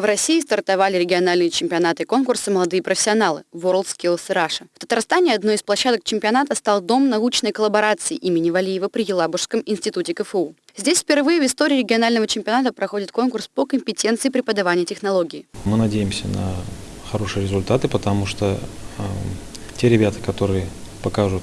В России стартовали региональные чемпионаты и конкурсы «Молодые профессионалы» World Skills Russia. В Татарстане одной из площадок чемпионата стал Дом научной коллаборации имени Валиева при Елабужском институте КФУ. Здесь впервые в истории регионального чемпионата проходит конкурс по компетенции преподавания технологий. Мы надеемся на хорошие результаты, потому что э, те ребята, которые покажут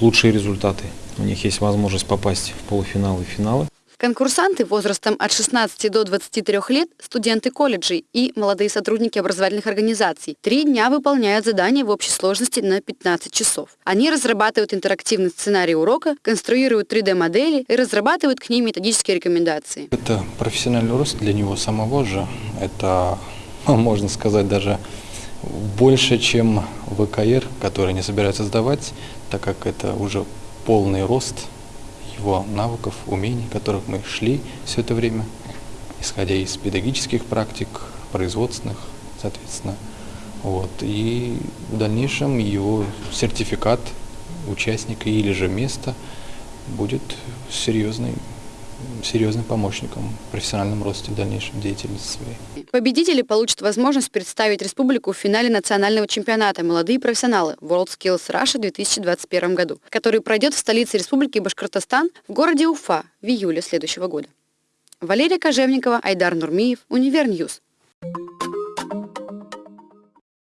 лучшие результаты, у них есть возможность попасть в полуфиналы и финалы. Конкурсанты возрастом от 16 до 23 лет, студенты колледжей и молодые сотрудники образовательных организаций три дня выполняют задания в общей сложности на 15 часов. Они разрабатывают интерактивный сценарий урока, конструируют 3D-модели и разрабатывают к ним методические рекомендации. Это профессиональный рост для него самого же. Это, можно сказать, даже больше, чем ВКР, который не собирается сдавать, так как это уже полный рост его навыков, умений, которых мы шли все это время, исходя из педагогических практик, производственных, соответственно. Вот. И в дальнейшем его сертификат участника или же место будет серьезный серьезным помощником в профессиональном росте в дальнейшем деятельности своей. Победители получат возможность представить республику в финале национального чемпионата «Молодые профессионалы» World Skills Russia в 2021 году, который пройдет в столице республики Башкортостан в городе Уфа в июле следующего года. Валерия Кожевникова, Айдар Нурмиев, Универньюз.